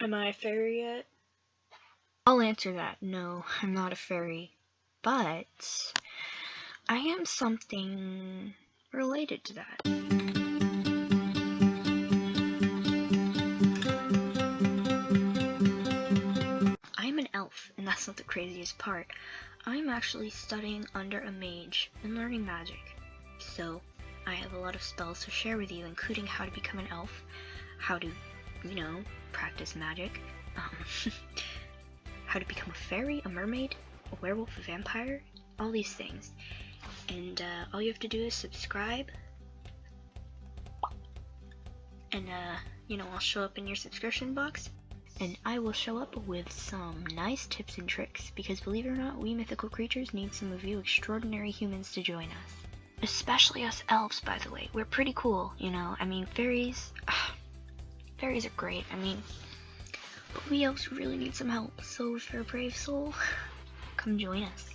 Am I a fairy yet? I'll answer that. No, I'm not a fairy. But I am something related to that. I'm an elf, and that's not the craziest part. I'm actually studying under a mage and learning magic. So, I have a lot of spells to share with you, including how to become an elf, how to, you know, practice magic, um, how to become a fairy, a mermaid, a werewolf, a vampire, all these things. And uh, all you have to do is subscribe, and uh, you know, I'll show up in your subscription box, and I will show up with some nice tips and tricks, because believe it or not, we mythical creatures need some of you extraordinary humans to join us. Especially us elves, by the way. We're pretty cool, you know. I mean, fairies, fairies are great. I mean, but we elves really need some help. So if you're a brave soul, come join us.